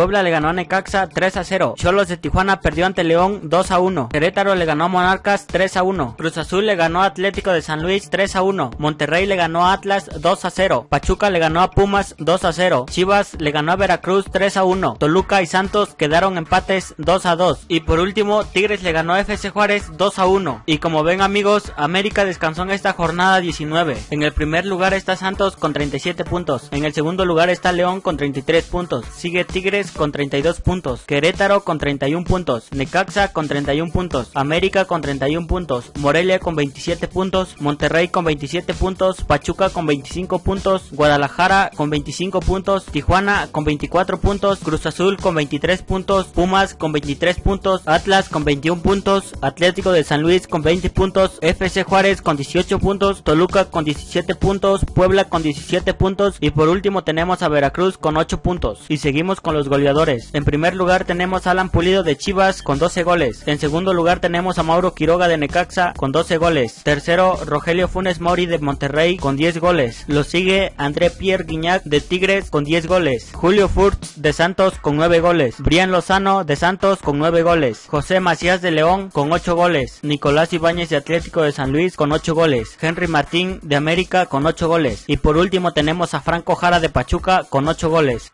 Puebla le ganó a Necaxa 3 a 0. Cholos de Tijuana perdió ante León 2 a 1. Querétaro le ganó a Monarcas 3 a 1. Cruz Azul le ganó a Atlético de San Luis 3 a 1. Monterrey le ganó a Atlas 2 a 0. Pachuca le ganó a Pumas 2 a 0. Chivas le ganó a Veracruz 3 a 1. Toluca y Santos quedaron empates 2 a 2. Y por último, Tigres le ganó a FC Juárez 2 a 1. Y como ven amigos, América descansó en esta jornada 19. En el primer lugar está Santos con 37 puntos. En el segundo lugar está León con 33 puntos. Sigue Tigres con 32 puntos. Querétaro con 31 puntos. Necaxa con 31 puntos. América con 31 puntos. Morelia con 27 puntos. Monterrey con 27 puntos. Pachuca con 25 puntos. Guadalajara con 25 puntos. Tijuana con 24 puntos. Cruz Azul con 23 puntos. Pumas con 23 puntos. Atlas con 21 puntos. Atlético de San Luis con 20 puntos. FC Juárez con 18 puntos. Toluca con 17 puntos. Puebla con 17 puntos. Y por último tenemos a Veracruz con 8 puntos. Y seguimos con los En primer lugar tenemos a Alan Pulido de Chivas con 12 goles. En segundo lugar tenemos a Mauro Quiroga de Necaxa con 12 goles. Tercero, Rogelio Funes Mori de Monterrey con 10 goles. Lo sigue André Pierre Guignac de Tigres con 10 goles. Julio Furtz de Santos con 9 goles. Brian Lozano de Santos con 9 goles. José Macías de León con 8 goles. Nicolás Ibáñez de Atlético de San Luis con 8 goles. Henry Martín de América con 8 goles. Y por último tenemos a Franco Jara de Pachuca con 8 goles.